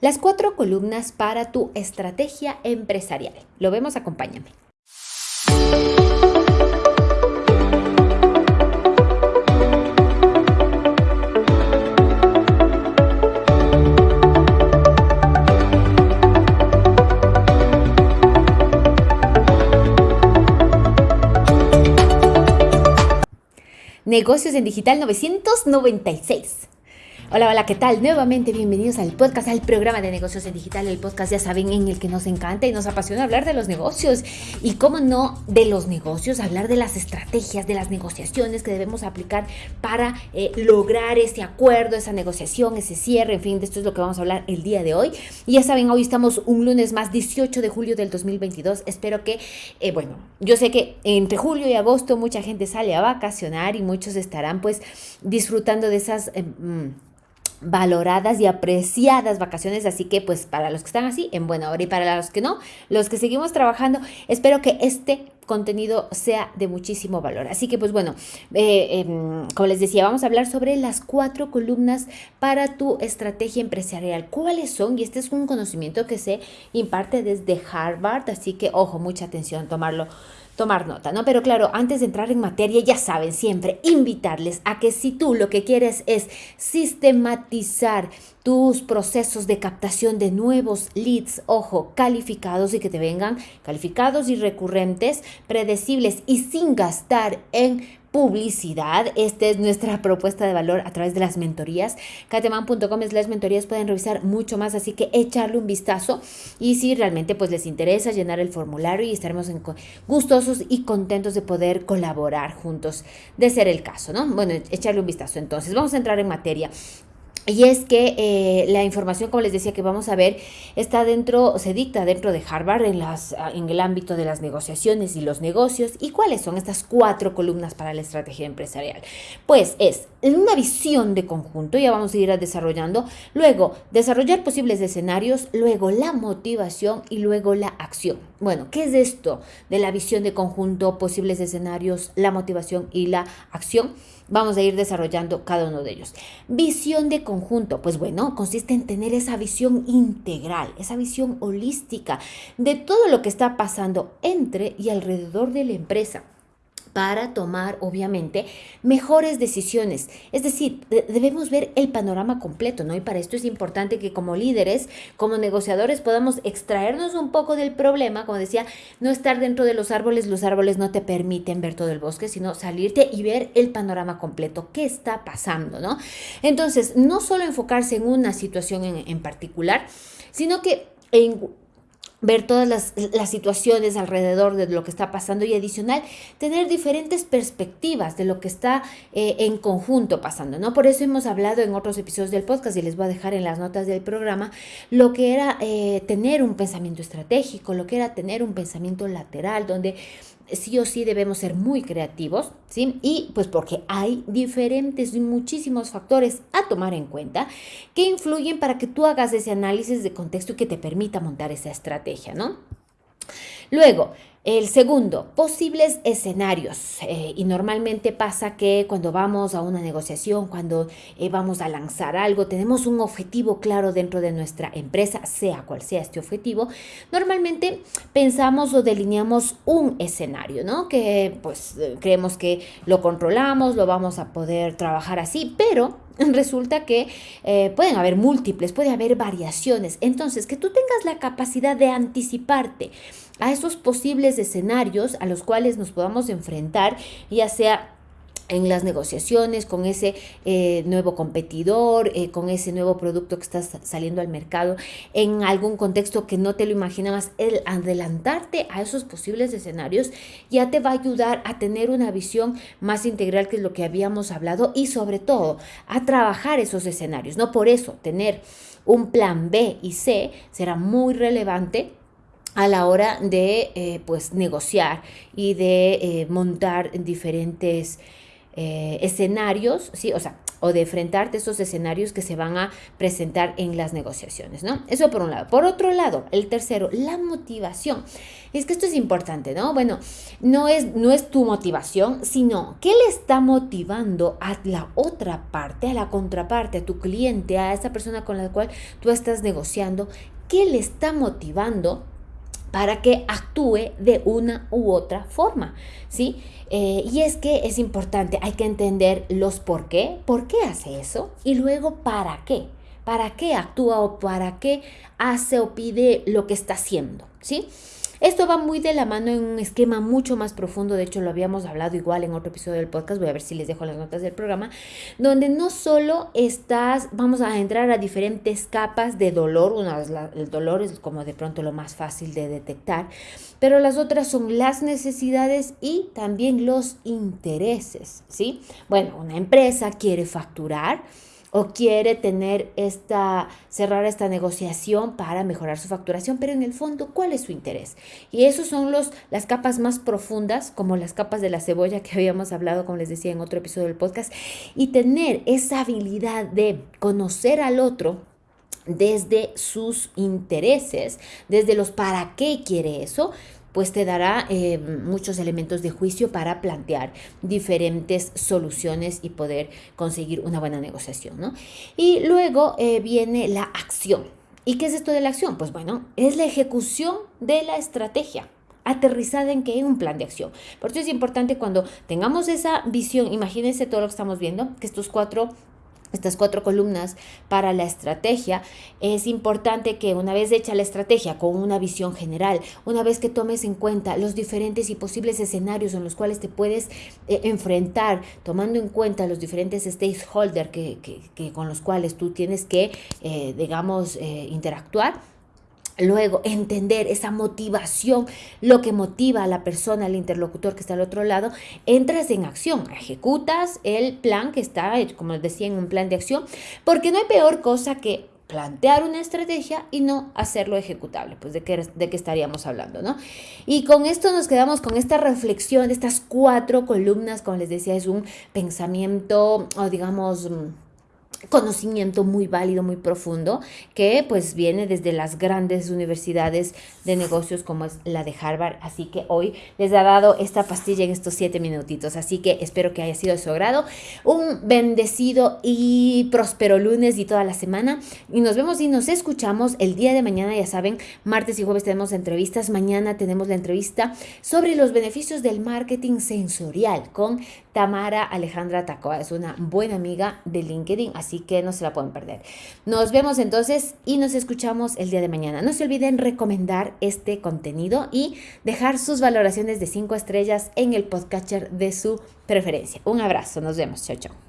Las cuatro columnas para tu estrategia empresarial. Lo vemos, acompáñame. Negocios en Digital 996. Hola, hola, ¿qué tal? Nuevamente bienvenidos al podcast, al programa de negocios en digital, el podcast ya saben en el que nos encanta y nos apasiona hablar de los negocios y cómo no de los negocios, hablar de las estrategias, de las negociaciones que debemos aplicar para eh, lograr ese acuerdo, esa negociación, ese cierre, en fin, de esto es lo que vamos a hablar el día de hoy. Y ya saben, hoy estamos un lunes más, 18 de julio del 2022. Espero que, eh, bueno, yo sé que entre julio y agosto mucha gente sale a vacacionar y muchos estarán pues disfrutando de esas... Eh, mm, valoradas y apreciadas vacaciones, así que pues para los que están así, en buena hora y para los que no, los que seguimos trabajando, espero que este contenido sea de muchísimo valor. Así que pues bueno, eh, em, como les decía, vamos a hablar sobre las cuatro columnas para tu estrategia empresarial. ¿Cuáles son? Y este es un conocimiento que se imparte desde Harvard, así que ojo, mucha atención, tomarlo tomar nota, ¿no? Pero claro, antes de entrar en materia, ya saben, siempre invitarles a que si tú lo que quieres es sistematizar tus procesos de captación de nuevos leads, ojo, calificados y que te vengan calificados y recurrentes, predecibles y sin gastar en publicidad. Esta es nuestra propuesta de valor a través de las mentorías. cateman.com las mentorías pueden revisar mucho más, así que echarle un vistazo y si realmente pues les interesa llenar el formulario y estaremos gustosos y contentos de poder colaborar juntos, de ser el caso, ¿no? Bueno, echarle un vistazo. Entonces, vamos a entrar en materia. Y es que eh, la información, como les decía, que vamos a ver, está dentro, se dicta dentro de Harvard en, las, ah, en el ámbito de las negociaciones y los negocios. ¿Y cuáles son estas cuatro columnas para la estrategia empresarial? Pues es una visión de conjunto, ya vamos a ir desarrollando, luego desarrollar posibles escenarios, luego la motivación y luego la acción. Bueno, ¿qué es esto de la visión de conjunto, posibles escenarios, la motivación y la acción? Vamos a ir desarrollando cada uno de ellos. Visión de conjunto, pues bueno, consiste en tener esa visión integral, esa visión holística de todo lo que está pasando entre y alrededor de la empresa para tomar, obviamente, mejores decisiones. Es decir, debemos ver el panorama completo, ¿no? Y para esto es importante que como líderes, como negociadores, podamos extraernos un poco del problema, como decía, no estar dentro de los árboles, los árboles no te permiten ver todo el bosque, sino salirte y ver el panorama completo, qué está pasando, ¿no? Entonces, no solo enfocarse en una situación en, en particular, sino que en ver todas las, situaciones alrededor de lo que está pasando y adicional, tener diferentes perspectivas de lo que está eh, en conjunto pasando, ¿no? Por eso hemos hablado en otros episodios del podcast y les voy a dejar en las notas del programa lo que era eh, tener un pensamiento estratégico, lo que era tener un pensamiento lateral, donde sí o sí debemos ser muy creativos, ¿sí? Y pues porque hay diferentes y muchísimos factores a tomar en cuenta que influyen para que tú hagas ese análisis de contexto y que te permita montar esa estrategia, ¿no? Luego, el segundo, posibles escenarios. Eh, y normalmente pasa que cuando vamos a una negociación, cuando eh, vamos a lanzar algo, tenemos un objetivo claro dentro de nuestra empresa, sea cual sea este objetivo. Normalmente pensamos o delineamos un escenario, ¿no? Que pues eh, creemos que lo controlamos, lo vamos a poder trabajar así, pero resulta que pueden haber múltiples, puede haber variaciones. Entonces, que tú tengas la capacidad de anticiparte a esos posibles escenarios a los cuales nos podamos enfrentar, ya sea en las negociaciones con ese eh, nuevo competidor, eh, con ese nuevo producto que está saliendo al mercado, en algún contexto que no te lo imaginabas, el adelantarte a esos posibles escenarios ya te va a ayudar a tener una visión más integral que lo que habíamos hablado y sobre todo a trabajar esos escenarios. No por eso tener un plan B y C será muy relevante a la hora de eh, pues negociar y de eh, montar diferentes eh, escenarios, ¿sí? O sea, o de enfrentarte a esos escenarios que se van a presentar en las negociaciones, ¿no? Eso por un lado. Por otro lado, el tercero, la motivación. Es que esto es importante, ¿no? Bueno, no es, no es tu motivación, sino qué le está motivando a la otra parte, a la contraparte, a tu cliente, a esa persona con la cual tú estás negociando, qué le está motivando para que actúe de una u otra forma, ¿sí? Eh, y es que es importante, hay que entender los por qué, por qué hace eso y luego para qué, para qué actúa o para qué hace o pide lo que está haciendo, ¿sí? Esto va muy de la mano en un esquema mucho más profundo, de hecho lo habíamos hablado igual en otro episodio del podcast, voy a ver si les dejo las notas del programa, donde no solo estás, vamos a entrar a diferentes capas de dolor, una vez el dolor es como de pronto lo más fácil de detectar, pero las otras son las necesidades y también los intereses, ¿sí? Bueno, una empresa quiere facturar, o quiere tener esta, cerrar esta negociación para mejorar su facturación, pero en el fondo, ¿cuál es su interés? Y esos son los, las capas más profundas, como las capas de la cebolla que habíamos hablado, como les decía en otro episodio del podcast, y tener esa habilidad de conocer al otro desde sus intereses, desde los para qué quiere eso, pues te dará eh, muchos elementos de juicio para plantear diferentes soluciones y poder conseguir una buena negociación, ¿no? Y luego eh, viene la acción. ¿Y qué es esto de la acción? Pues bueno, es la ejecución de la estrategia aterrizada en que hay un plan de acción. Por eso es importante cuando tengamos esa visión, imagínense todo lo que estamos viendo, que estos cuatro estas cuatro columnas para la estrategia, es importante que una vez hecha la estrategia con una visión general, una vez que tomes en cuenta los diferentes y posibles escenarios en los cuales te puedes eh, enfrentar, tomando en cuenta los diferentes stakeholders que, con los cuales tú tienes que, eh, digamos, eh, interactuar, Luego, entender esa motivación, lo que motiva a la persona, al interlocutor que está al otro lado, entras en acción, ejecutas el plan que está, como decía, en un plan de acción, porque no hay peor cosa que plantear una estrategia y no hacerlo ejecutable, pues de qué, de qué estaríamos hablando, ¿no? Y con esto nos quedamos con esta reflexión, estas cuatro columnas, como les decía, es un pensamiento, o digamos, conocimiento muy válido, muy profundo, que pues viene desde las grandes universidades de negocios como es la de Harvard. Así que hoy les ha dado esta pastilla en estos siete minutitos. Así que espero que haya sido de su agrado. Un bendecido y próspero lunes y toda la semana. Y nos vemos y nos escuchamos el día de mañana. Ya saben, martes y jueves tenemos entrevistas. Mañana tenemos la entrevista sobre los beneficios del marketing sensorial con Tamara Alejandra Tacoa. Es una buena amiga de LinkedIn. Así que no se la pueden perder. Nos vemos entonces y nos escuchamos el día de mañana. No se olviden recomendar este contenido y dejar sus valoraciones de 5 estrellas en el podcatcher de su preferencia. Un abrazo, nos vemos, chao, chao.